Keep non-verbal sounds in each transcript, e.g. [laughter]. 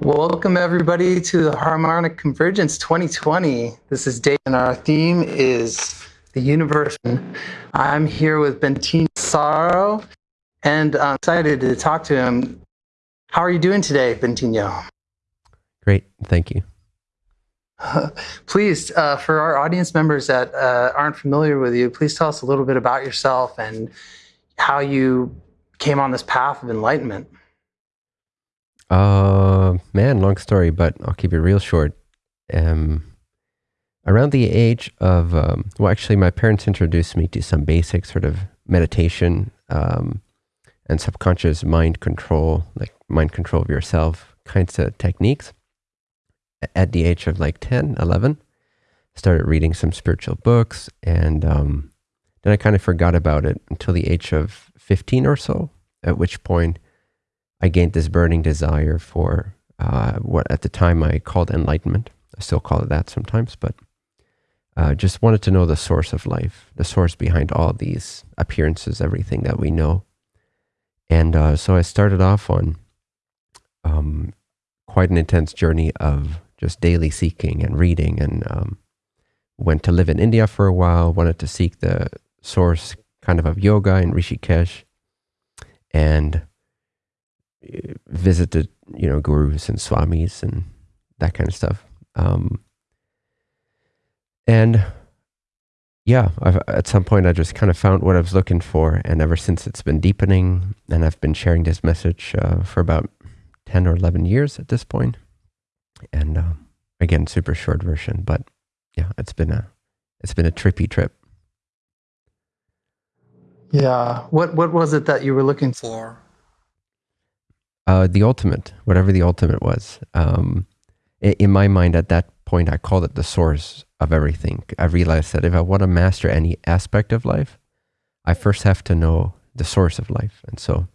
Welcome, everybody, to the Harmonic Convergence 2020. This is Dave, and our theme is the universe. I'm here with Bentinho Massaro, and I'm excited to talk to him. How are you doing today, Bentinho? Great, thank you. [laughs] please, uh, for our audience members that uh, aren't familiar with you, please tell us a little bit about yourself and how you came on this path of enlightenment. Uh, man, long story, but I'll keep it real short. Um, around the age of, um, well, actually, my parents introduced me to some basic sort of meditation um, and subconscious mind control, like mind control of yourself kinds of techniques. At the age of like 10, 11, started reading some spiritual books, and um, then I kind of forgot about it until the age of 15 or so, at which point I gained this burning desire for uh, what at the time I called enlightenment. I still call it that sometimes, but uh, just wanted to know the source of life, the source behind all these appearances, everything that we know. And uh, so I started off on um, quite an intense journey of just daily seeking and reading, and um, went to live in India for a while. Wanted to seek the source kind of of yoga in Rishikesh, and visited, you know, gurus and swamis and that kind of stuff. Um, and yeah, I've, at some point I just kind of found what I was looking for, and ever since it's been deepening, and I've been sharing this message uh, for about ten or eleven years at this point. And uh, again, super short version, but yeah, it's been a it's been a trippy trip. Yeah, what what was it that you were looking for? Uh, the ultimate, whatever the ultimate was. Um, in my mind, at that point, I called it the source of everything. I realized that if I want to master any aspect of life, I first have to know the source of life. And so,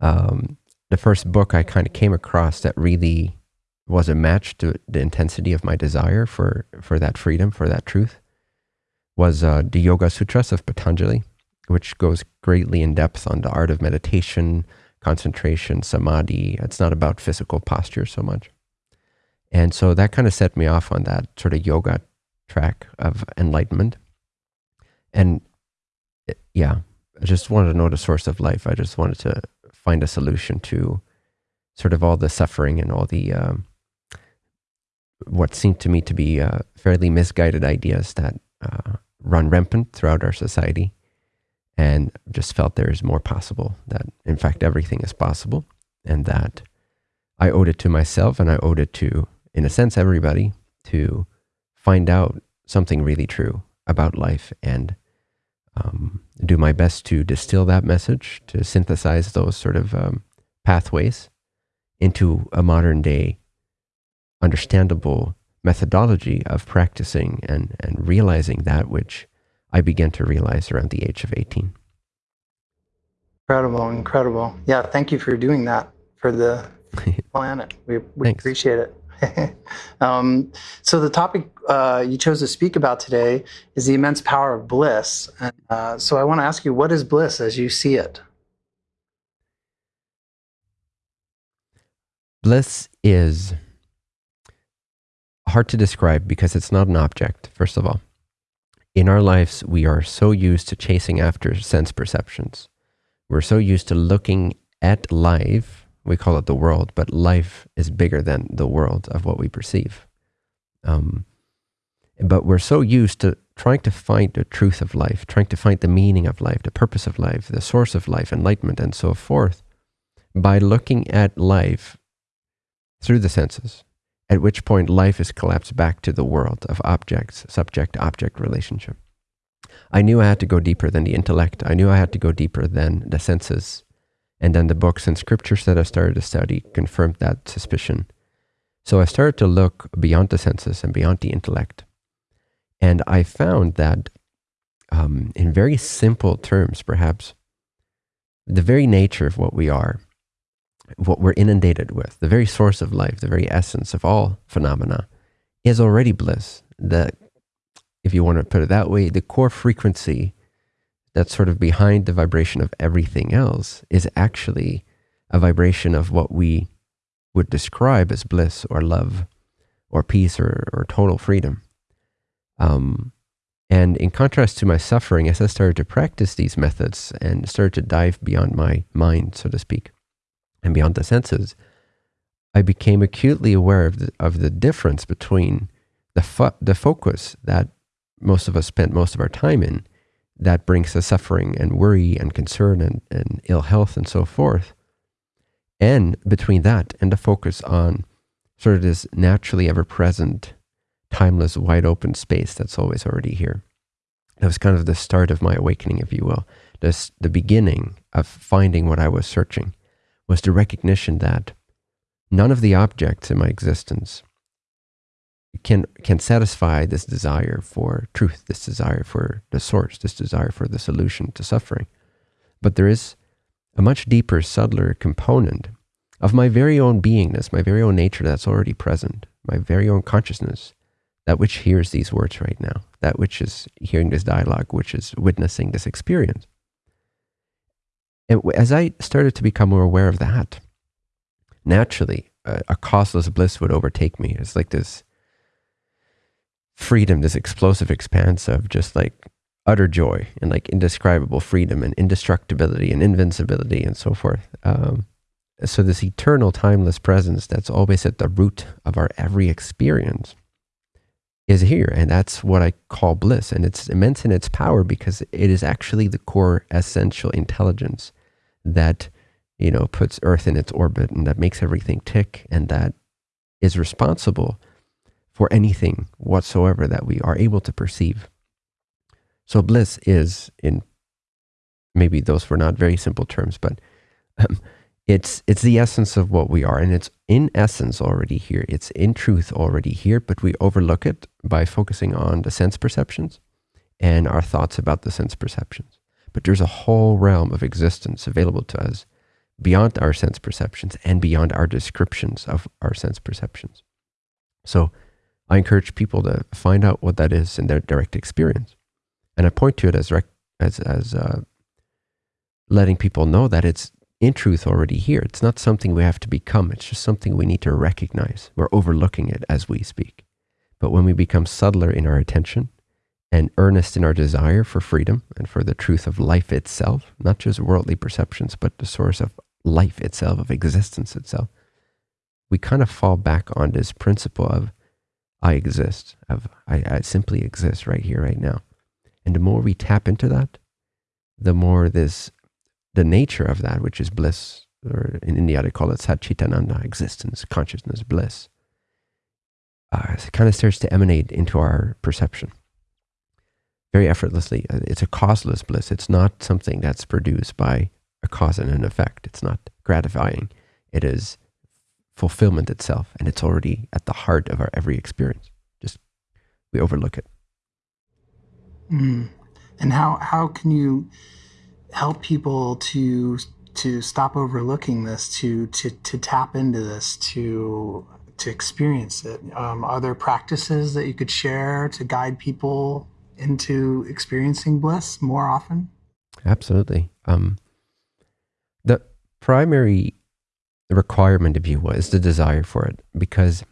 um, the first book I kind of came across that really was a match to the intensity of my desire for for that freedom, for that truth, was uh, the Yoga Sutras of Patanjali, which goes greatly in depth on the art of meditation concentration, samadhi. It's not about physical posture so much. And so that kind of set me off on that sort of yoga track of enlightenment. And it, yeah, I just wanted to know the source of life. I just wanted to find a solution to sort of all the suffering and all the um, what seemed to me to be uh, fairly misguided ideas that uh, run rampant throughout our society and just felt there is more possible, that in fact everything is possible, and that I owed it to myself and I owed it to, in a sense, everybody to find out something really true about life and um, do my best to distill that message, to synthesize those sort of um, pathways into a modern day understandable methodology of practicing and, and realizing that which I began to realize around the age of 18. Incredible, incredible. Yeah, thank you for doing that for the [laughs] planet. We, we appreciate it. [laughs] um, so the topic uh, you chose to speak about today is the immense power of bliss. And, uh, so I want to ask you, what is bliss as you see it? Bliss is hard to describe because it's not an object, first of all in our lives, we are so used to chasing after sense perceptions. We're so used to looking at life, we call it the world, but life is bigger than the world of what we perceive. Um, but we're so used to trying to find the truth of life, trying to find the meaning of life, the purpose of life, the source of life, enlightenment, and so forth, by looking at life through the senses at which point life is collapsed back to the world of objects, subject object relationship. I knew I had to go deeper than the intellect. I knew I had to go deeper than the senses. And then the books and scriptures that I started to study confirmed that suspicion. So I started to look beyond the senses and beyond the intellect. And I found that, um, in very simple terms, perhaps, the very nature of what we are what we're inundated with, the very source of life, the very essence of all phenomena, is already bliss. That, if you want to put it that way, the core frequency that's sort of behind the vibration of everything else is actually a vibration of what we would describe as bliss or love or peace or, or total freedom. Um, and in contrast to my suffering, as I started to practice these methods and started to dive beyond my mind, so to speak, and beyond the senses, I became acutely aware of the, of the difference between the, fo- the focus that most of us spent most of our time in that brings us suffering and worry and concern and, and ill health and so forth. And between that and the focus on sort of this naturally ever present timeless, wide open space that's always already here. That was kind of the start of my awakening, if you will. This, the beginning of finding what I was searching was the recognition that none of the objects in my existence can, can satisfy this desire for truth, this desire for the source, this desire for the solution to suffering. But there is a much deeper, subtler component of my very own beingness, my very own nature that's already present, my very own consciousness that which hears these words right now, that which is hearing this dialogue, which is witnessing this experience. And as I started to become more aware of that, naturally, a, a causeless bliss would overtake me. It's like this freedom, this explosive expanse of just like utter joy and like indescribable freedom and indestructibility and invincibility and so forth. Um, so, this eternal, timeless presence that's always at the root of our every experience is here. And that's what I call bliss. And it's immense in its power because it is actually the core essential intelligence that, you know, puts Earth in its orbit and that makes everything tick and that is responsible for anything whatsoever that we are able to perceive. So bliss is in maybe those were not very simple terms, but um, it's it's the essence of what we are and it's in essence already here it's in truth already here but we overlook it by focusing on the sense perceptions and our thoughts about the sense perceptions but there's a whole realm of existence available to us beyond our sense perceptions and beyond our descriptions of our sense perceptions so i encourage people to find out what that is in their direct experience and i point to it as as as uh, letting people know that it's in truth already here. It's not something we have to become, it's just something we need to recognize. We're overlooking it as we speak. But when we become subtler in our attention and earnest in our desire for freedom and for the truth of life itself, not just worldly perceptions, but the source of life itself, of existence itself, we kind of fall back on this principle of I exist, of I, I simply exist right here, right now. And the more we tap into that, the more this the nature of that, which is bliss, or in India they call it Satchitananda, existence, consciousness, bliss, uh, kind of starts to emanate into our perception very effortlessly. Uh, it's a causeless bliss. It's not something that's produced by a cause and an effect. It's not gratifying. It is fulfillment itself, and it's already at the heart of our every experience. Just we overlook it. Mm. And how how can you help people to to stop overlooking this, to to to tap into this, to to experience it. Um, are there practices that you could share to guide people into experiencing bliss more often? Absolutely. Um, the primary requirement, of you is the desire for it, because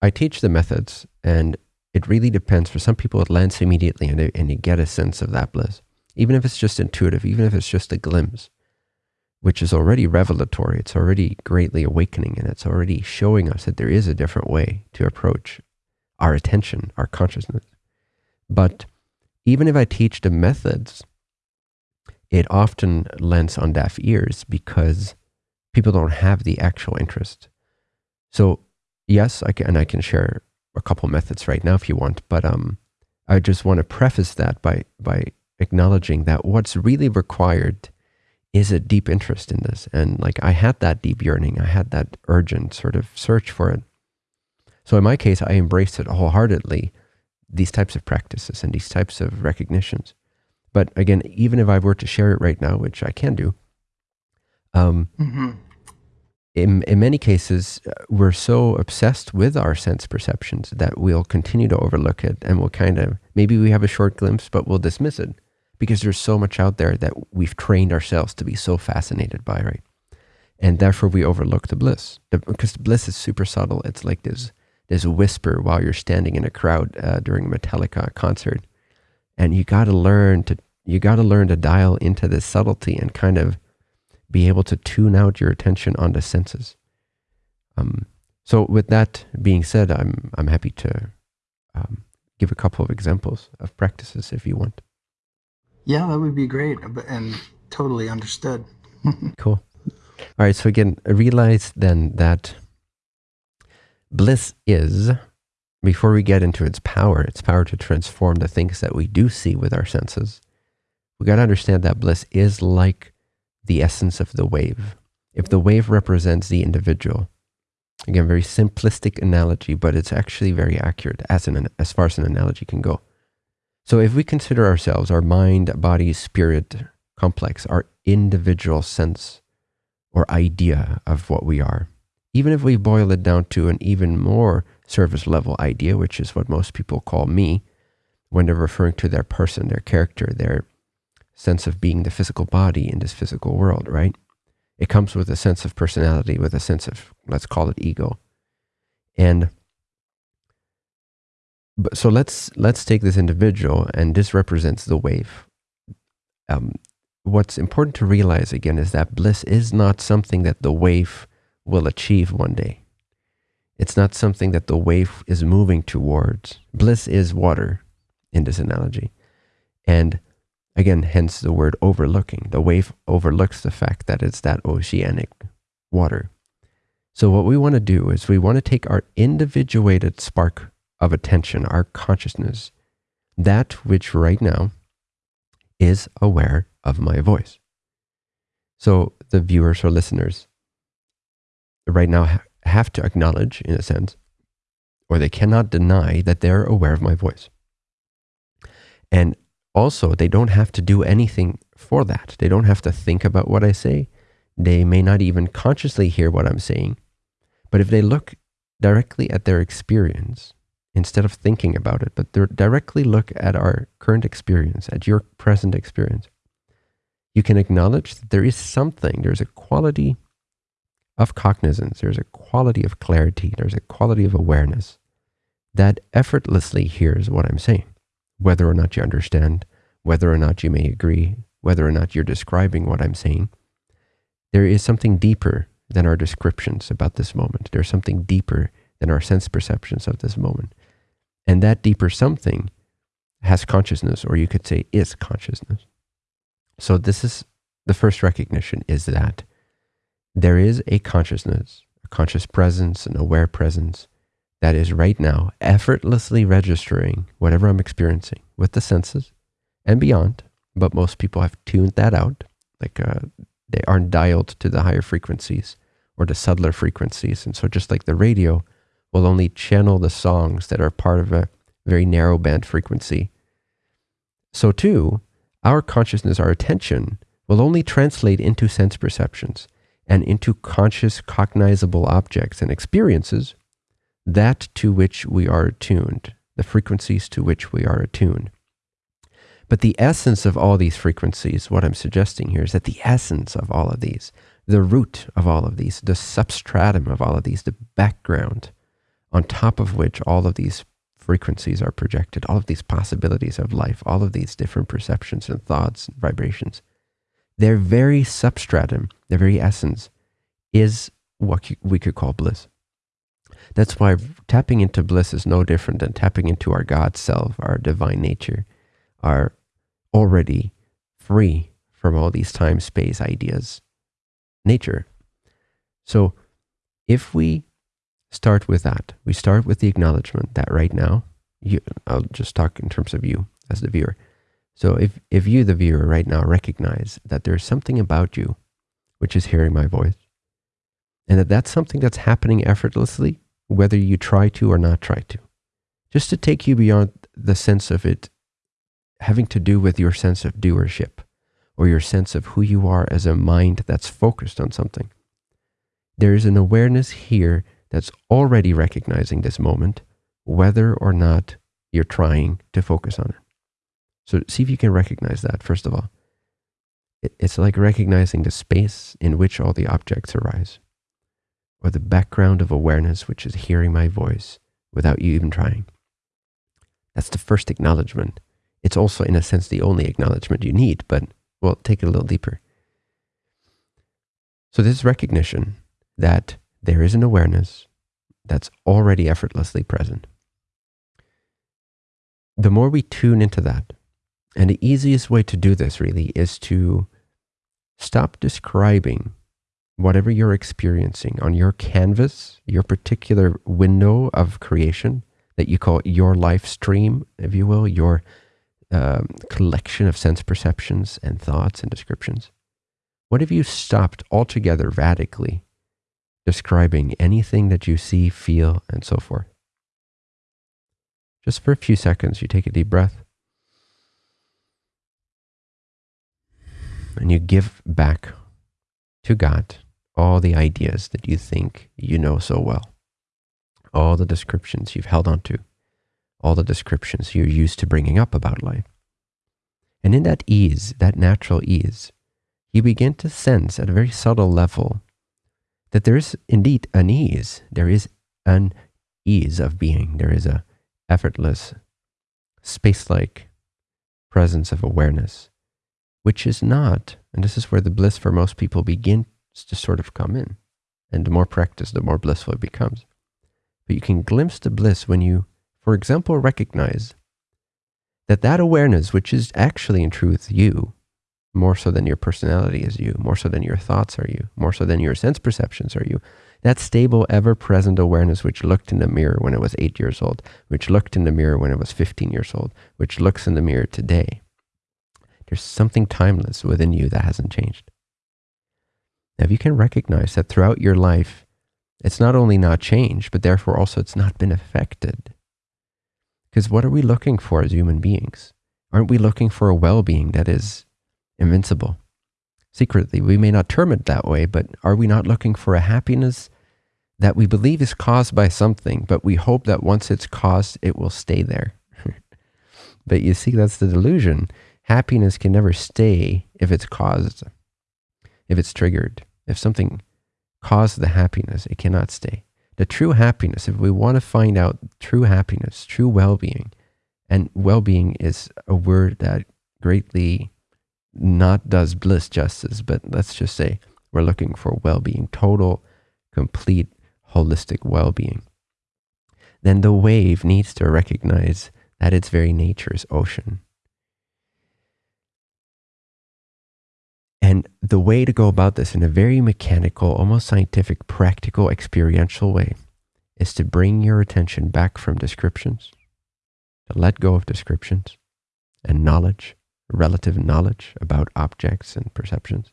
I teach the methods, and it really depends. For some people, it lands immediately, and, they, and you get a sense of that bliss even if it's just intuitive, even if it's just a glimpse, which is already revelatory, it's already greatly awakening, and it's already showing us that there is a different way to approach our attention, our consciousness. But even if I teach the methods, it often lends on deaf ears because people don't have the actual interest. So, yes, I can, and I can share a couple methods right now if you want, but um, I just want to preface that by by acknowledging that what's really required is a deep interest in this. And like I had that deep yearning, I had that urgent sort of search for it. So in my case, I embraced it wholeheartedly, these types of practices and these types of recognitions. But again, even if I were to share it right now, which I can do, um, mm-hmm. in, in many cases, uh, we're so obsessed with our sense perceptions that we'll continue to overlook it and we'll kind of, maybe we have a short glimpse, but we'll dismiss it because there's so much out there that we've trained ourselves to be so fascinated by, right? and therefore we overlook the bliss the, because bliss is super subtle. It's like this this whisper while you're standing in a crowd uh, during a Metallica concert, and you got to learn to you got to learn to dial into this subtlety and kind of be able to tune out your attention on the senses. Um, so, with that being said, I'm I'm happy to um, give a couple of examples of practices if you want. Yeah, that would be great, and totally understood. [laughs] cool. All right. So again, realize then that bliss is before we get into its power, its power to transform the things that we do see with our senses. We got to understand that bliss is like the essence of the wave. If the wave represents the individual, again, very simplistic analogy, but it's actually very accurate as an as far as an analogy can go. So if we consider ourselves our mind, body, spirit complex, our individual sense or idea of what we are, even if we boil it down to an even more surface level idea, which is what most people call me when they're referring to their person, their character, their sense of being the physical body in this physical world, right? It comes with a sense of personality, with a sense of, let's call it ego. And so let's let's take this individual, and this represents the wave. Um, what's important to realize again is that bliss is not something that the wave will achieve one day. It's not something that the wave is moving towards. Bliss is water in this analogy. And again, hence the word overlooking. The wave overlooks the fact that it's that oceanic water. So, what we want to do is we want to take our individuated spark of attention, our consciousness, that which right now is aware of my voice. So, the viewers or listeners, right now have to acknowledge, in a sense, or they cannot deny that they're aware of my voice. And also, they don't have to do anything for that. They don't have to think about what I say. They may not even consciously hear what I'm saying. But if they look directly at their experience, instead of thinking about it, but directly look at our current experience, at your present experience, you can acknowledge that there is something, there's a quality of cognizance, there's a quality of clarity, there's a quality of awareness that effortlessly hears what I'm saying, whether or not you understand, whether or not you may agree, whether or not you're describing what I'm saying. There is something deeper than our descriptions about this moment. There's something deeper than our sense perceptions of this moment. And that deeper something has consciousness, or you could say is consciousness. So this is the first recognition is that there is a consciousness, a conscious presence, an aware presence that is right now effortlessly registering whatever I'm experiencing with the senses and beyond. But most people have tuned that out. Like uh, they aren't dialed to the higher frequencies or the subtler frequencies. And so, just like the radio will only channel the songs that are part of a very narrow band frequency, so too, our consciousness, our attention, will only translate into sense perceptions and into conscious, cognizable objects and experiences, that to which we are attuned, the frequencies to which we are attuned. But the essence of all these frequencies, what I'm suggesting here is that the essence of all of these, the root of all of these, the substratum of all of these, the background on top of which all of these frequencies are projected, all of these possibilities of life, all of these different perceptions and thoughts and vibrations, their very substratum, their very essence, is what we could call bliss. That's why tapping into bliss is no different than tapping into our God self, our divine nature, our already free from all these time space ideas nature. So if we start with that, we start with the acknowledgement that right now, you, I'll just talk in terms of you as the viewer. So if, if you, the viewer, right now recognize that there's something about you which is hearing my voice, and that that's something that's happening effortlessly, whether you try to or not try to, just to take you beyond the sense of it having to do with your sense of doership or your sense of who you are as a mind that's focused on something. There is an awareness here that's already recognizing this moment, whether or not you're trying to focus on it. So see if you can recognize that, first of all. It's like recognizing the space in which all the objects arise, or the background of awareness which is hearing my voice without you even trying. That's the first acknowledgement. It's also, in a sense, the only acknowledgement you need, but we'll take it a little deeper. So, this recognition that there is an awareness that's already effortlessly present. The more we tune into that, and the easiest way to do this really is to stop describing whatever you're experiencing on your canvas, your particular window of creation that you call your life stream, if you will, your um, collection of sense perceptions and thoughts and descriptions. What if you stopped altogether radically describing anything that you see, feel, and so forth? Just for a few seconds, you take a deep breath and you give back to God all the ideas that you think you know so well, all the descriptions you've held on to, all the descriptions you're used to bringing up about life. And in that ease, that natural ease, you begin to sense at a very subtle level that there is indeed an ease. There is an ease of being. There is a effortless, space-like presence of awareness, which is not, and this is where the bliss for most people begins to sort of come in. And the more practice, the more blissful it becomes. But you can glimpse the bliss when you, for example, recognize that that awareness, which is actually in truth you, more so than your personality is you, more so than your thoughts are you, more so than your sense perceptions are you. That stable, ever present awareness which looked in the mirror when it was eight years old, which looked in the mirror when it was 15 years old, which looks in the mirror today. There's something timeless within you that hasn't changed. Now, if you can recognize that throughout your life, it's not only not changed, but therefore also it's not been affected. Because what are we looking for as human beings? Aren't we looking for a well being that is invincible. Secretly, we may not term it that way, but are we not looking for a happiness that we believe is caused by something, but we hope that once it's caused, it will stay there? [laughs] but you see, that's the delusion. Happiness can never stay if it's caused, if it's triggered. If something caused the happiness, it cannot stay. The true happiness, if we want to find out true happiness, true well being, and well being is a word that greatly not does bliss justice, but let's just say we're looking for well being, total, complete, holistic well being. Then the wave needs to recognize that its very nature is ocean. And the way to go about this in a very mechanical, almost scientific, practical, experiential way is to bring your attention back from descriptions, to let go of descriptions and knowledge relative knowledge about objects and perceptions,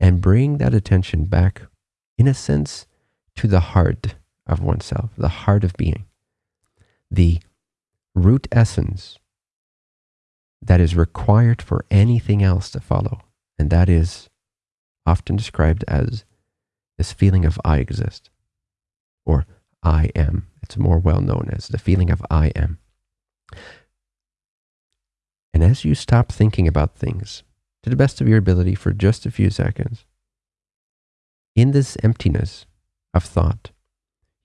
and bring that attention back, in a sense, to the heart of oneself, the heart of being, the root essence that is required for anything else to follow. And that is often described as this feeling of I exist or I am. It's more well known as the feeling of I am. And as you stop thinking about things to the best of your ability for just a few seconds, in this emptiness of thought,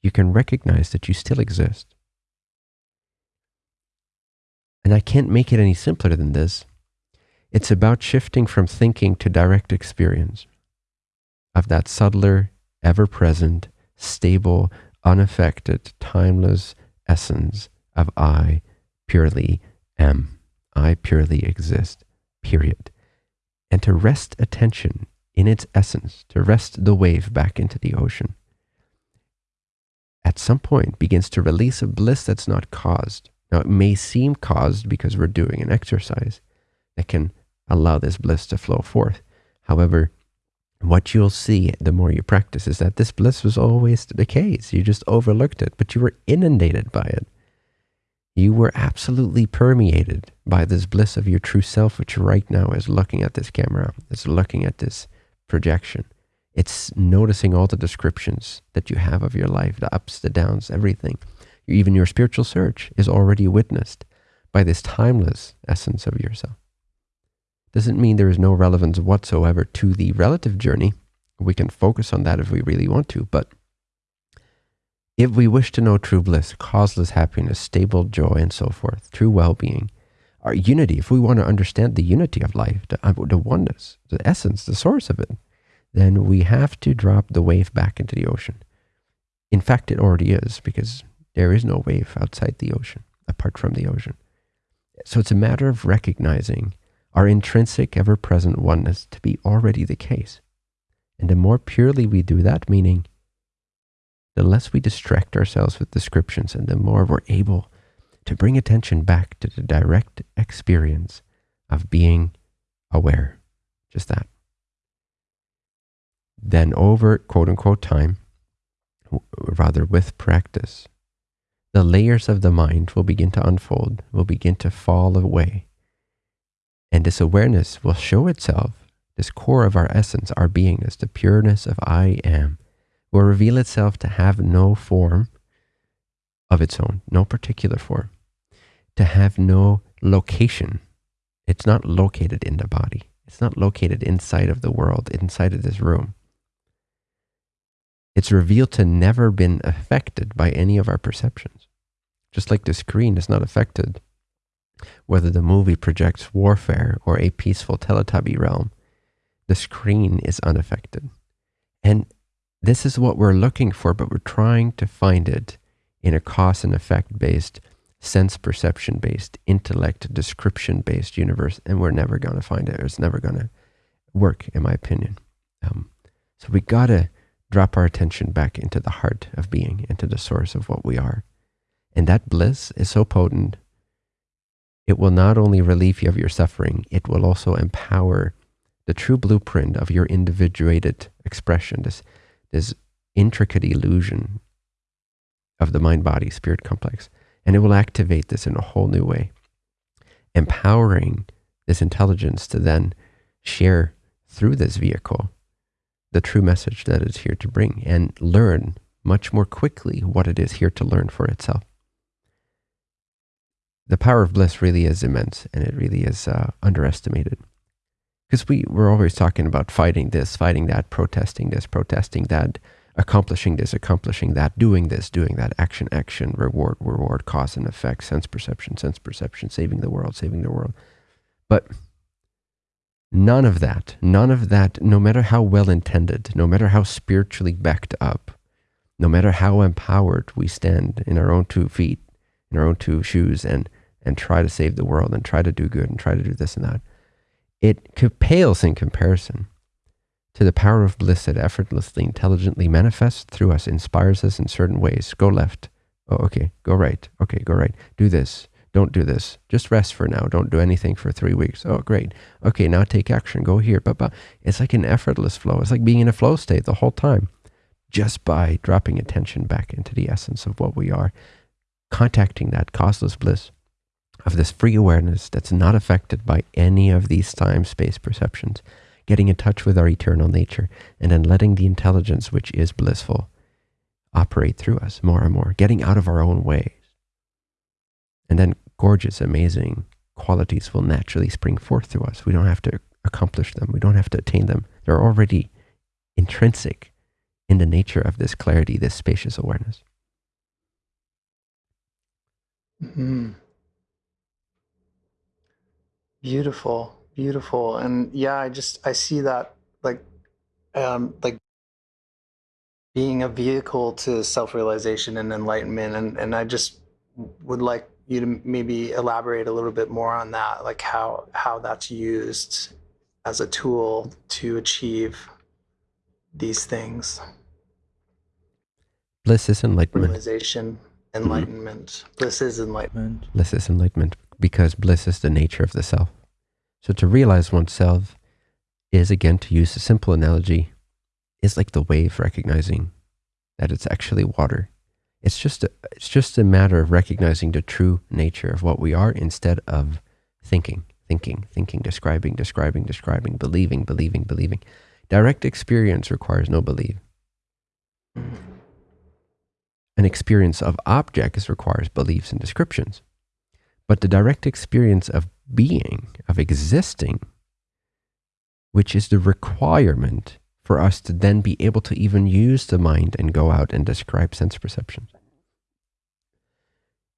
you can recognize that you still exist. And I can't make it any simpler than this. It's about shifting from thinking to direct experience of that subtler, ever present, stable, unaffected, timeless essence of I purely am. I purely exist, period. And to rest attention in its essence, to rest the wave back into the ocean, at some point begins to release a bliss that's not caused. Now, it may seem caused because we're doing an exercise that can allow this bliss to flow forth. However, what you'll see the more you practice is that this bliss was always the case. You just overlooked it, but you were inundated by it. You were absolutely permeated by this bliss of your true self, which right now is looking at this camera, is looking at this projection. It's noticing all the descriptions that you have of your life, the ups, the downs, everything. Even your spiritual search is already witnessed by this timeless essence of yourself. Doesn't mean there is no relevance whatsoever to the relative journey. We can focus on that if we really want to, but if we wish to know true bliss, causeless happiness, stable joy, and so forth, true well being, our unity, if we want to understand the unity of life, the, uh, the oneness, the essence, the source of it, then we have to drop the wave back into the ocean. In fact, it already is because there is no wave outside the ocean, apart from the ocean. So it's a matter of recognizing our intrinsic, ever present oneness to be already the case. And the more purely we do that, meaning the less we distract ourselves with descriptions and the more we're able to bring attention back to the direct experience of being aware. Just that. Then, over quote unquote time, rather with practice, the layers of the mind will begin to unfold, will begin to fall away. And this awareness will show itself, this core of our essence, our beingness, the pureness of I am, will reveal itself to have no form of its own, no particular form, to have no location. It's not located in the body. It's not located inside of the world, inside of this room. It's revealed to never been affected by any of our perceptions. Just like the screen is not affected whether the movie projects warfare or a peaceful Teletubby realm, the screen is unaffected. And this is what we're looking for, but we're trying to find it in a cause and effect based, sense perception based, intellect description based universe, and we're never going to find it. It's never going to work, in my opinion. Um, so we got to drop our attention back into the heart of being, into the source of what we are. And that bliss is so potent, it will not only relieve you of your suffering, it will also empower the true blueprint of your individuated expression, this this intricate illusion of the mind body spirit complex. And it will activate this in a whole new way, empowering this intelligence to then share through this vehicle the true message that it's here to bring and learn much more quickly what it is here to learn for itself. The power of bliss really is immense and it really is uh, underestimated because we we're always talking about fighting this, fighting that, protesting this, protesting that, accomplishing this, accomplishing that, doing this, doing that, action, action, reward, reward, cause and effect, sense perception, sense perception, saving the world, saving the world. But none of that, none of that, no matter how well intended, no matter how spiritually backed up, no matter how empowered we stand in our own two feet, in our own two shoes, and and try to save the world and try to do good and try to do this and that it pales in comparison to the power of bliss that effortlessly, intelligently manifests through us, inspires us in certain ways. Go left. Oh, okay. Go right. Okay, go right. Do this. Don't do this. Just rest for now. Don't do anything for three weeks. Oh, great. Okay, now take action. Go here. But, it's like an effortless flow. It's like being in a flow state the whole time, just by dropping attention back into the essence of what we are, contacting that causeless bliss of this free awareness that's not affected by any of these time space perceptions, getting in touch with our eternal nature, and then letting the intelligence, which is blissful, operate through us more and more, getting out of our own ways. And then gorgeous, amazing qualities will naturally spring forth through us. We don't have to accomplish them, we don't have to attain them. They're already intrinsic in the nature of this clarity, this spacious awareness. Mm-hmm. Beautiful, beautiful. And yeah, I just I see that like um like being a vehicle to self-realization and enlightenment and and I just would like you to maybe elaborate a little bit more on that like how how that's used as a tool to achieve these things bliss is enlightenment realization enlightenment mm-hmm. bliss is enlightenment bliss is enlightenment because bliss is the nature of the self. So to realize oneself is, again, to use a simple analogy, is like the wave recognizing that it's actually water. It's just a, it's just a matter of recognizing the true nature of what we are instead of thinking, thinking, thinking, describing, describing, describing, believing, believing, believing. Direct experience requires no belief. An experience of objects requires beliefs and descriptions. But the direct experience of being, of existing, which is the requirement for us to then be able to even use the mind and go out and describe sense perceptions,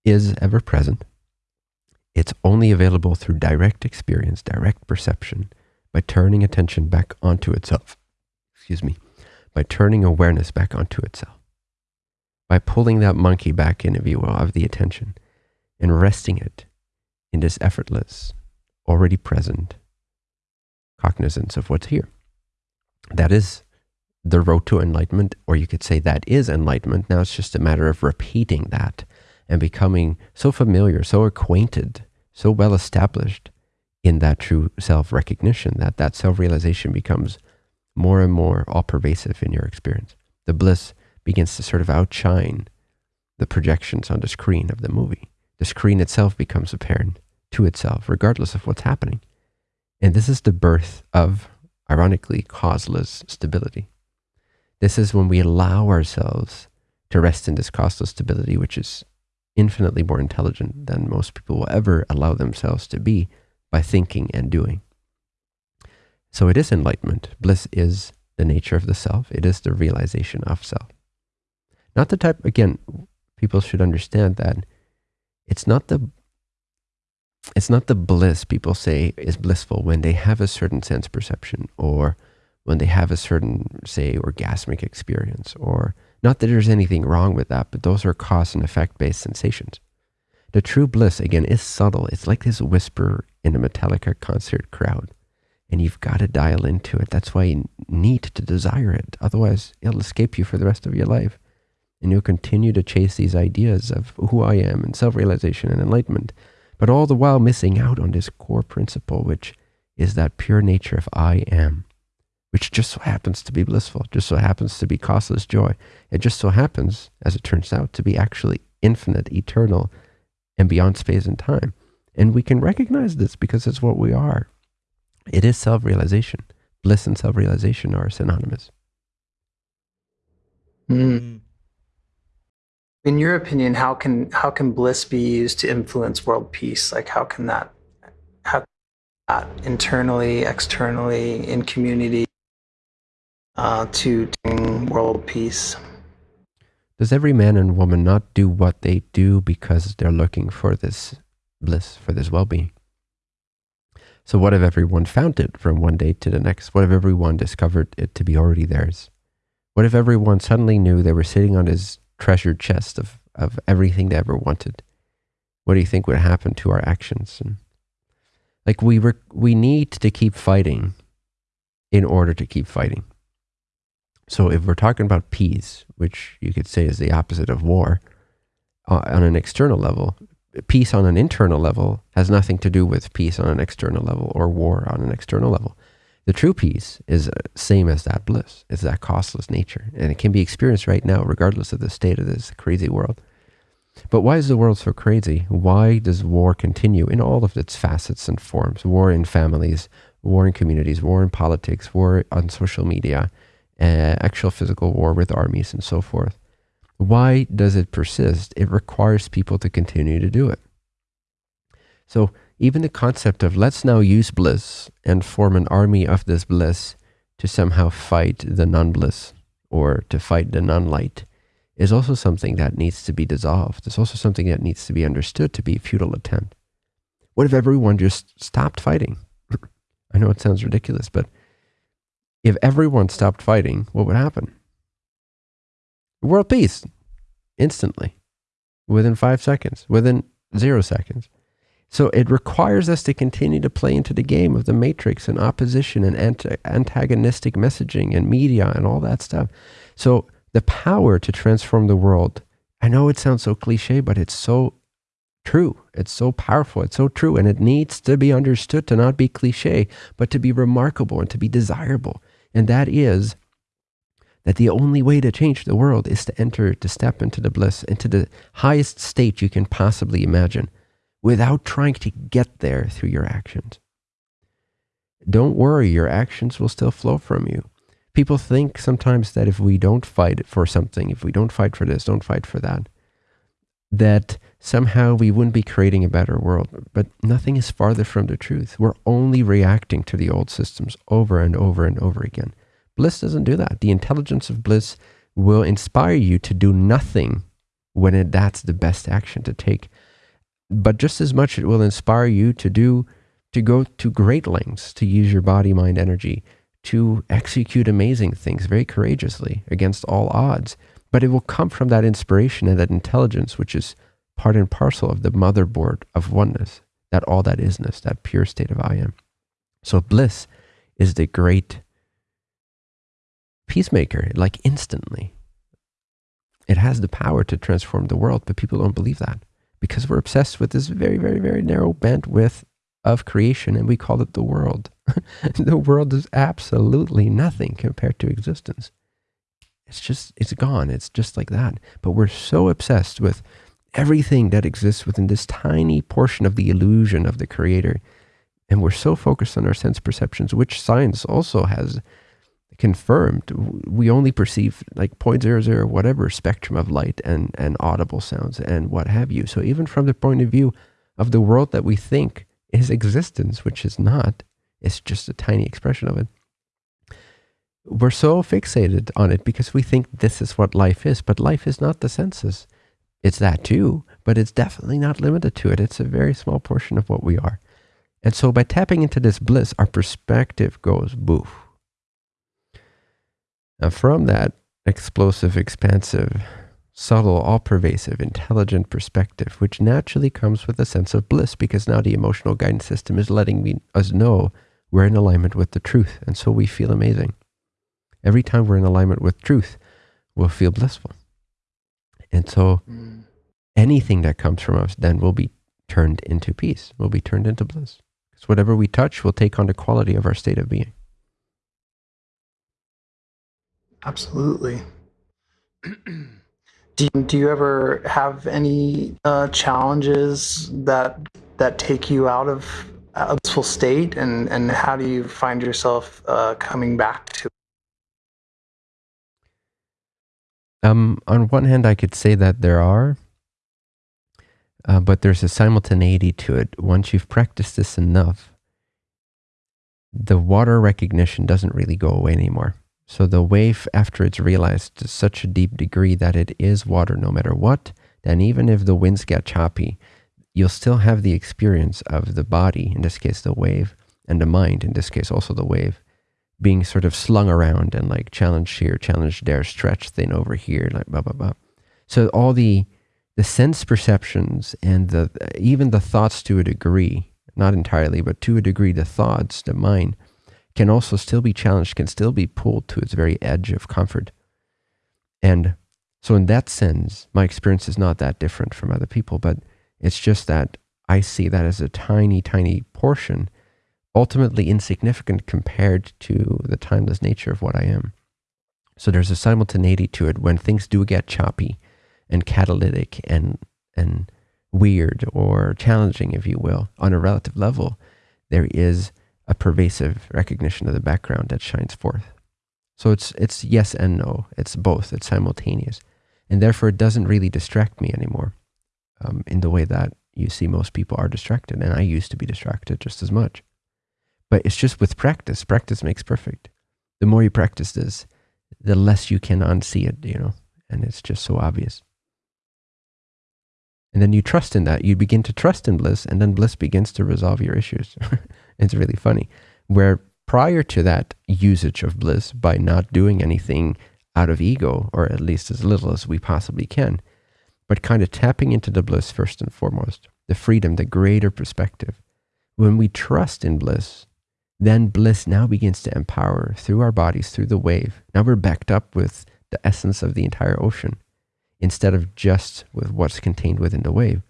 is ever present. It's only available through direct experience, direct perception, by turning attention back onto itself. Excuse me. By turning awareness back onto itself. By pulling that monkey back in, if you will, of the attention and resting it in this effortless, already present cognizance of what's here. That is the road to enlightenment, or you could say that is enlightenment. Now it's just a matter of repeating that and becoming so familiar, so acquainted, so well established in that true self recognition that that self realization becomes more and more all pervasive in your experience. The bliss begins to sort of outshine the projections on the screen of the movie. The screen itself becomes apparent to itself, regardless of what's happening. And this is the birth of, ironically, causeless stability. This is when we allow ourselves to rest in this causeless stability, which is infinitely more intelligent than most people will ever allow themselves to be by thinking and doing. So it is enlightenment. Bliss is the nature of the self, it is the realization of self. Not the type, again, people should understand that it's not the it's not the bliss people say is blissful when they have a certain sense perception or when they have a certain, say, orgasmic experience, or not that there's anything wrong with that, but those are cause and effect based sensations. The true bliss, again, is subtle. It's like this whisper in a Metallica concert crowd, and you've got to dial into it. That's why you need to desire it. Otherwise, it'll escape you for the rest of your life. And you'll continue to chase these ideas of who I am and self realization and enlightenment but all the while missing out on this core principle, which is that pure nature of I am, which just so happens to be blissful, just so happens to be causeless joy. It just so happens, as it turns out, to be actually infinite, eternal, and beyond space and time. And we can recognize this because it's what we are. It is self realization. Bliss and self realization are synonymous. Mm in your opinion, how can how can bliss be used to influence world peace? Like how can that how that internally, externally, in community uh, to bring world peace? Does every man and woman not do what they do because they're looking for this bliss, for this well-being? So what if everyone found it from one day to the next? What if everyone discovered it to be already theirs? What if everyone suddenly knew they were sitting on this treasured chest of, of everything they ever wanted. What do you think would happen to our actions? And like we re- we need to keep fighting in order to keep fighting. So if we're talking about peace, which you could say is the opposite of war, uh, on an external level, peace on an internal level has nothing to do with peace on an external level or war on an external level. The true peace is uh, same as that bliss. It's that costless nature, and it can be experienced right now, regardless of the state of this crazy world. But why is the world so crazy? Why does war continue in all of its facets and forms? War in families, war in communities, war in politics, war on social media, uh, actual physical war with armies, and so forth. Why does it persist? It requires people to continue to do it. So even the concept of let's now use bliss and form an army of this bliss to somehow fight the non bliss or to fight the non light is also something that needs to be dissolved. It's also something that needs to be understood to be a futile attempt. What if everyone just stopped fighting? [clears throat] I know it sounds ridiculous, but if everyone stopped fighting, what would happen? World peace instantly, within five seconds, within zero seconds. So it requires us to continue to play into the game of the matrix and opposition and anti- antagonistic messaging and media and all that stuff. So the power to transform the world, I know it sounds so cliche, but it's so true. It's so powerful. It's so true. And it needs to be understood to not be cliche, but to be remarkable and to be desirable. And that is that the only way to change the world is to enter, to step into the bliss, into the highest state you can possibly imagine without trying to get there through your actions. Don't worry, your actions will still flow from you. People think sometimes that if we don't fight for something, if we don't fight for this, don't fight for that, that somehow we wouldn't be creating a better world. But nothing is farther from the truth. We're only reacting to the old systems over and over and over again. Bliss doesn't do that. The intelligence of bliss will inspire you to do nothing when it, that's the best action to take. But just as much, it will inspire you to do, to go to great lengths to use your body, mind, energy to execute amazing things very courageously against all odds. But it will come from that inspiration and that intelligence, which is part and parcel of the motherboard of oneness, that all that isness, that pure state of I am. So bliss is the great peacemaker, like instantly. It has the power to transform the world, but people don't believe that because we're obsessed with this very, very, very narrow bandwidth of creation and we call it the world. [laughs] the world is absolutely nothing compared to existence. It's just, it's gone. It's just like that. But we're so obsessed with everything that exists within this tiny portion of the illusion of the creator. And we're so focused on our sense perceptions, which science also has confirmed. We only perceive like 0.00 whatever spectrum of light and, and audible sounds and what have you. So even from the point of view of the world that we think is existence, which is not, it's just a tiny expression of it. We're so fixated on it because we think this is what life is, but life is not the senses. It's that too, but it's definitely not limited to it. It's a very small portion of what we are. And so by tapping into this bliss, our perspective goes boof. Now, from that explosive, expansive, subtle, all pervasive, intelligent perspective, which naturally comes with a sense of bliss because now the emotional guidance system is letting me, us know we're in alignment with the truth. And so we feel amazing. Every time we're in alignment with truth, we'll feel blissful. And so mm. anything that comes from us then will be turned into peace, will be turned into bliss. Because whatever we touch will take on the quality of our state of being. Absolutely. do, you, do you ever have any uh, challenges that that take you out of a blissful state, and and how do you find yourself uh, coming back to Um, on one hand, I could say that there are, uh, but there's a simultaneity to it. Once you've practiced this enough, the water recognition doesn't really go away anymore. So the wave, after it's realized to such a deep degree that it is water no matter what, then even if the winds get choppy, you'll still have the experience of the body, in this case the wave, and the mind, in this case also the wave, being sort of slung around and like challenged here, challenged there, stretched thin over here, like blah blah blah. So all the the sense perceptions and the even the thoughts to a degree, not entirely, but to a degree, the thoughts, the mind, can also still be challenged, can still be pulled to its very edge of comfort. And so in that sense, my experience is not that different from other people, but it's just that I see that as a tiny, tiny portion ultimately insignificant compared to the timeless nature of what I am. So there's a simultaneity to it when things do get choppy and catalytic and and weird or challenging, if you will, on a relative level, there is a pervasive recognition of the background that shines forth. So it's it's yes and no. It's both. It's simultaneous, and therefore it doesn't really distract me anymore, um, in the way that you see most people are distracted, and I used to be distracted just as much. But it's just with practice. Practice makes perfect. The more you practice this, the less you can unsee it, you know, and it's just so obvious. And then you trust in that. You begin to trust in bliss, and then bliss begins to resolve your issues. [laughs] it's really funny. Where prior to that usage of bliss by not doing anything out of ego, or at least as little as we possibly can, but kind of tapping into the bliss first and foremost, the freedom, the greater perspective. When we trust in bliss, then bliss now begins to empower through our bodies, through the wave. Now we're backed up with the essence of the entire ocean instead of just with what's contained within the wave.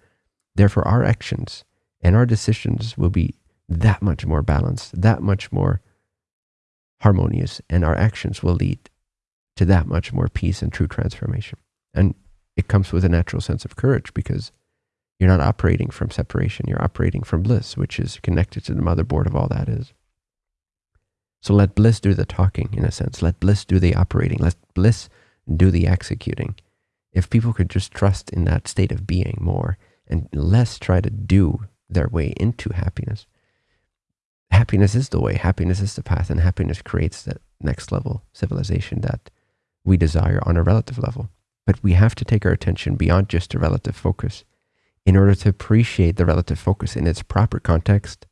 Therefore, our actions and our decisions will be that much more balanced, that much more harmonious, and our actions will lead to that much more peace and true transformation. And it comes with a natural sense of courage because you're not operating from separation, you're operating from bliss, which is connected to the motherboard of all that is. So let bliss do the talking, in a sense. Let bliss do the operating. Let bliss do the executing. if people could just trust in that state of being more and less try to do their way into happiness, happiness is the way, happiness is the path, and happiness creates that next level civilization that we desire on a relative level. But we have to take our attention beyond just a relative focus in order to appreciate the relative focus in its proper context,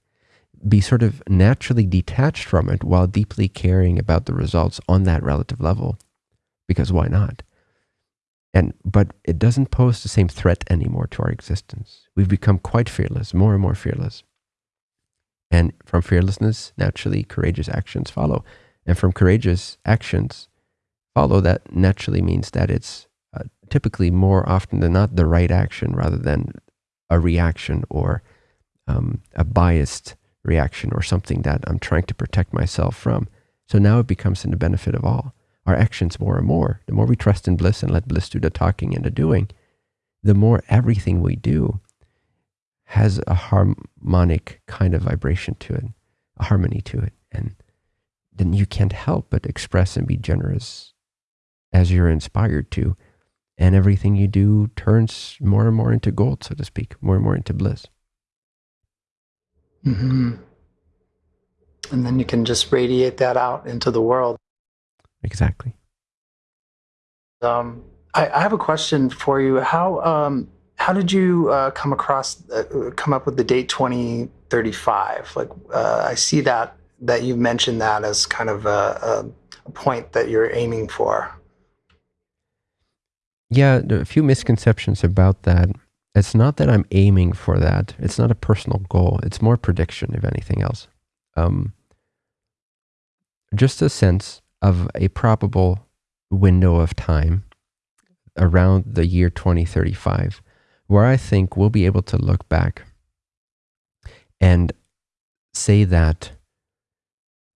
be sort of naturally detached from it while deeply caring about the results on that relative level. Because why not? And but it doesn't pose the same threat anymore to our existence. We've become quite fearless, more and more fearless. And from fearlessness, naturally, courageous actions follow. And from courageous actions follow, that naturally means that it's uh, typically more often than not the right action rather than a reaction or um, a biased reaction or something that I'm trying to protect myself from. So now it becomes in the benefit of all. Our actions more and more. The more we trust in bliss and let bliss do the talking and the doing, the more everything we do has a harmonic kind of vibration to it, a harmony to it. And then you can't help but express and be generous as you're inspired to and everything you do turns more and more into gold, so to speak, more and more into bliss. Mm-hmm. And then you can just radiate that out into the world. Exactly. Um, I, I, have a question for you. How um, how did you uh, come across uh, come up with the date twenty thirty five? Like uh, I see that that you mentioned that as kind of a, a, a point that you're aiming for. Yeah, a few misconceptions about that. It's not that I'm aiming for that. It's not a personal goal. It's more prediction, if anything else. Um, just a sense of a probable window of time around the year 2035, where I think we'll be able to look back and say that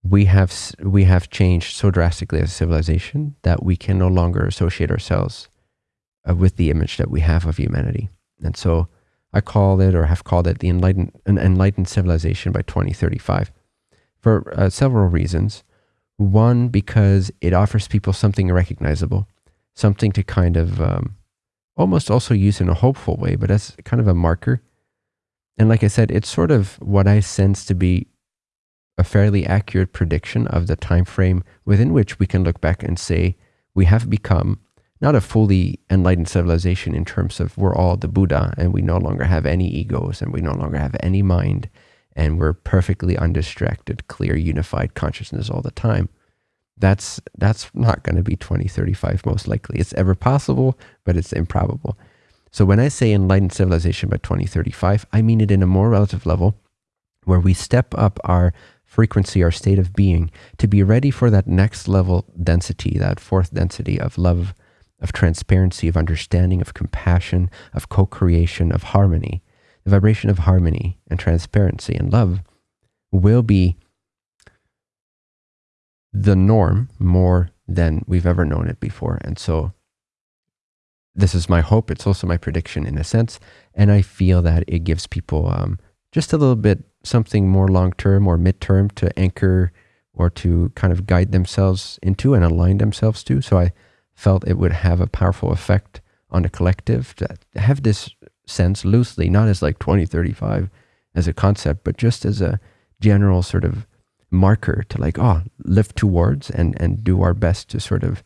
we have we have changed so drastically as a civilization that we can no longer associate ourselves uh, with the image that we have of humanity. And so I call it, or have called it, the enlightened, an enlightened civilization by 2035 for uh, several reasons. One, because it offers people something recognizable, something to kind of um, almost also used in a hopeful way, but as kind of a marker. And like I said, it's sort of what I sense to be a fairly accurate prediction of the time frame within which we can look back and say we have become not a fully enlightened civilization in terms of we're all the Buddha and we no longer have any egos and we no longer have any mind and we're perfectly undistracted, clear, unified consciousness all the time. That's that's not going to be 2035 most likely. It's ever possible, but it's improbable. So when I say enlightened civilization by 2035, I mean it in a more relative level where we step up our frequency, our state of being to be ready for that next level density, that fourth density of love, of transparency, of understanding, of compassion, of co creation, of harmony. The vibration of harmony and transparency and love will be the norm more than we've ever known it before. And so, this is my hope. It's also my prediction in a sense. And I feel that it gives people um, just a little bit something more long term or mid term to anchor or to kind of guide themselves into and align themselves to. So, I felt it would have a powerful effect on the collective to have this sense loosely, not as like 2035 as a concept, but just as a general sort of marker to like, oh, live towards and, and do our best to sort of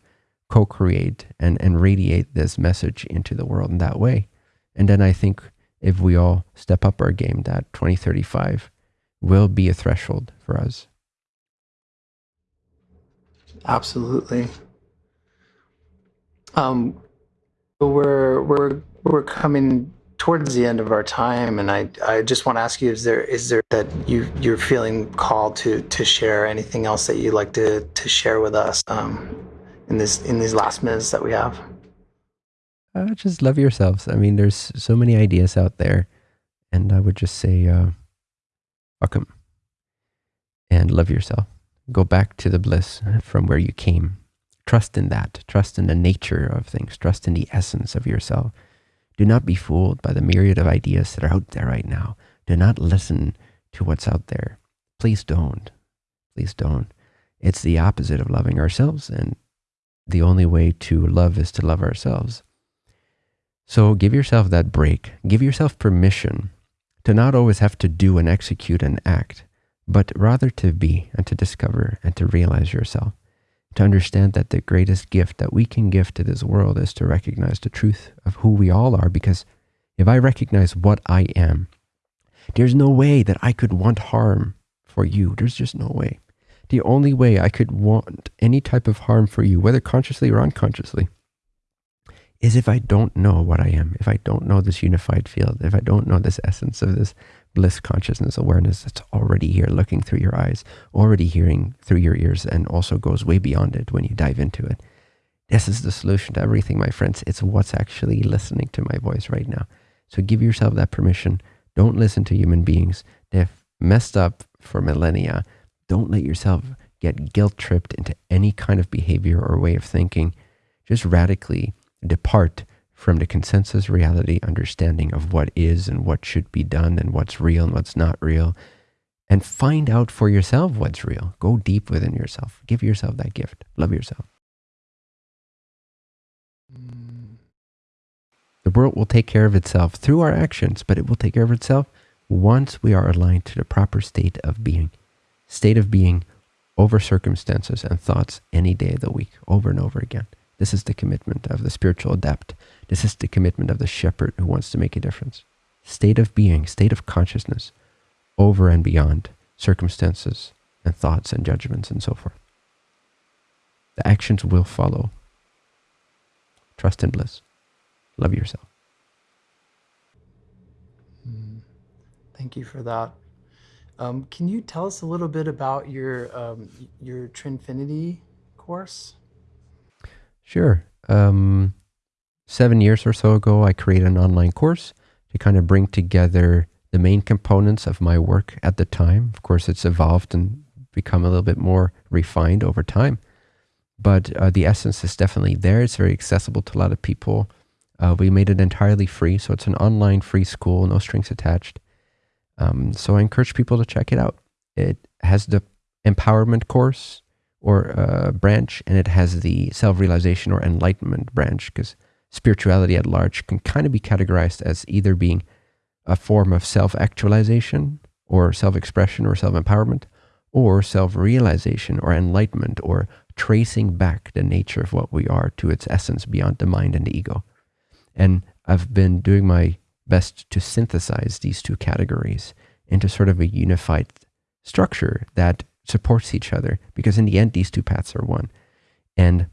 co-create and, and radiate this message into the world in that way. And then I think if we all step up our game, that 2035 will be a threshold for us. Absolutely. Um, we're we're we're coming towards the end of our time, and I I just want to ask you: is there is there that you you're feeling called to to share anything else that you'd like to to share with us um, in this in these last minutes that we have? Uh, just love yourselves. I mean, there's so many ideas out there, and I would just say, uh, welcome, and love yourself. Go back to the bliss from where you came Trust in that. Trust in the nature of things. Trust in the essence of yourself. Do not be fooled by the myriad of ideas that are out there right now. Do not listen to what's out there. Please don't. Please don't. It's the opposite of loving ourselves. And the only way to love is to love ourselves. So give yourself that break. Give yourself permission to not always have to do and execute and act, but rather to be and to discover and to realize yourself. To understand that the greatest gift that we can give to this world is to recognize the truth of who we all are. Because if I recognize what I am, there's no way that I could want harm for you. There's just no way. The only way I could want any type of harm for you, whether consciously or unconsciously, is if I don't know what I am, if I don't know this unified field, if I don't know this essence of this bliss consciousness awareness that's already here looking through your eyes, already hearing through your ears, and also goes way beyond it when you dive into it. This is the solution to everything, my friends. It's what's actually listening to my voice right now. So give yourself that permission. Don't listen to human beings. They've messed up for millennia. Don't let yourself get guilt tripped into any kind of behavior or way of thinking. Just radically depart from the consensus reality understanding of what is and what should be done and what's real and what's not real and find out for yourself what's real. Go deep within yourself. Give yourself that gift. Love yourself. The world will take care of itself through our actions, but it will take care of itself once we are aligned to the proper state of being. State of being over circumstances and thoughts any day of the week, over and over again. This is the commitment of the spiritual adept. This is the commitment of the shepherd who wants to make a difference. State of being, state of consciousness, over and beyond circumstances and thoughts and judgments and so forth. The actions will follow. Trust and bliss. Love yourself. Hmm. Thank you for that. Um, can you tell us a little bit about your um, your Trinfinity course? Sure. Um, seven years or so ago, I created an online course to kind of bring together the main components of my work at the time. Of course, it's evolved and become a little bit more refined over time. But uh, the essence is definitely there. It's very accessible to a lot of people. Uh, we made it entirely free. So it's an online free school, no strings attached. Um, so I encourage people to check it out. It has the empowerment course or uh, branch, and it has the self-realization or enlightenment branch, because spirituality at large can kind of be categorized as either being a form of self-actualization or self-expression or self-empowerment, or self-realization or enlightenment or tracing back the nature of what we are to its essence beyond the mind and the ego. And I've been doing my best to synthesize these two categories into sort of a unified structure that supports each other because in the end, these two paths are one. And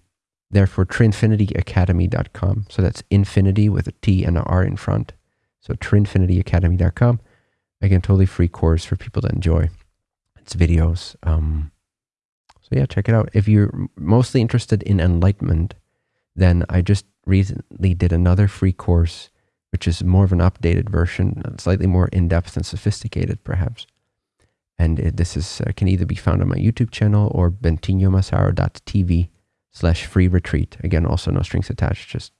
therefore, trinfinityacademy.com. So that's infinity with a T and an R in front. So trinfinityacademy.com. Again, totally free course for people to enjoy. It's videos. Um, so yeah, check it out. If you're mostly interested in enlightenment, then I just recently did another free course, which is more of an updated version, slightly more in-depth and sophisticated, perhaps. And it, this is uh, can either be found on my YouTube channel or bentinhomassaro.tv slash free retreat. Again, also no strings attached, just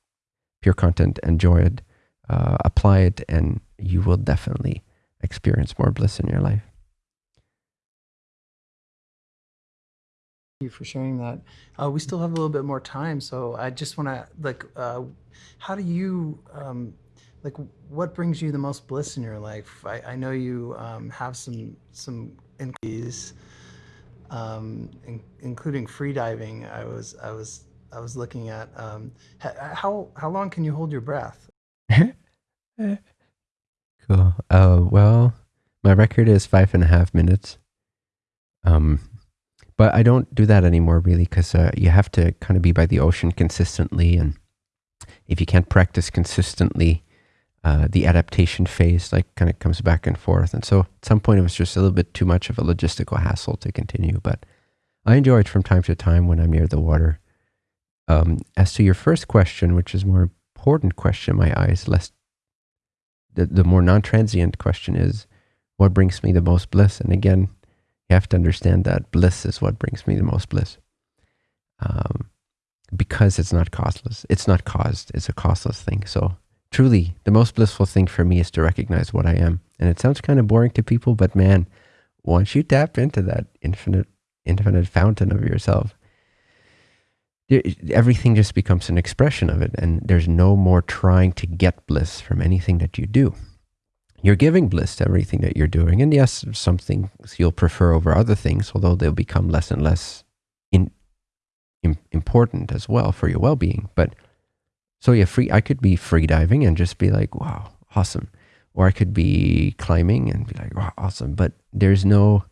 pure content. Enjoy it, uh, apply it, and you will definitely experience more bliss in your life. Thank you for sharing that. Uh, we still have a little bit more time, so I just want to like, uh, how do you um, like what brings you the most bliss in your life? I, I know you um, have some some increase, um, in, including free diving. I was I was I was looking at um, how how long can you hold your breath? [laughs] cool. Uh, well, my record is five and a half minutes. Um, but I don't do that anymore really because uh, you have to kind of be by the ocean consistently, and if you can't practice consistently uh, the adaptation phase like kind of comes back and forth. And so at some point it was just a little bit too much of a logistical hassle to continue, but I enjoy it from time to time when I'm near the water. Um, as to your first question, which is more important question in my eyes, less the, the more non-transient question is, what brings me the most bliss? And again, you have to understand that bliss is what brings me the most bliss. Um, because it's not costless. It's not caused. It's a costless thing. So truly the most blissful thing for me is to recognize what I am. And it sounds kind of boring to people, but man, once you tap into that infinite, infinite fountain of yourself, everything just becomes an expression of it and there's no more trying to get bliss from anything that you do you're giving bliss to everything that you're doing and yes some things you'll prefer over other things although they'll become less and less in, in important as well for your well-being but so yeah free i could be free diving and just be like wow awesome or i could be climbing and be like wow awesome but there's no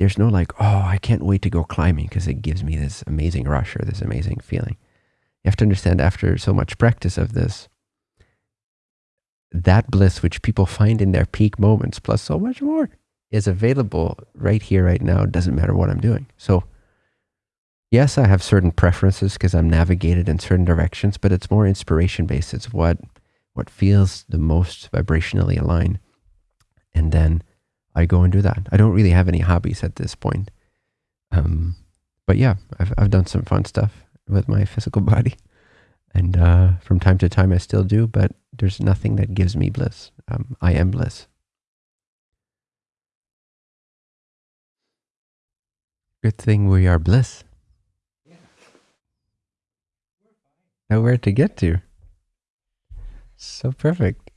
there's no like, oh, I can't wait to go climbing because it gives me this amazing rush or this amazing feeling. You have to understand after so much practice of this, that bliss which people find in their peak moments plus so much more is available right here, right now. It doesn't matter what I'm doing. So, yes, I have certain preferences because I'm navigated in certain directions, but it's more inspiration based. It's what what feels the most vibrationally aligned. And then I go and do that. I don't really have any hobbies at this point. Um, but yeah, I've, I've done some fun stuff with my physical [laughs] body. And uh, from time to time, I still do, but there's nothing that gives me bliss. Um, I am bliss. Good thing we are bliss. Yeah. Nowhere to get to. So perfect.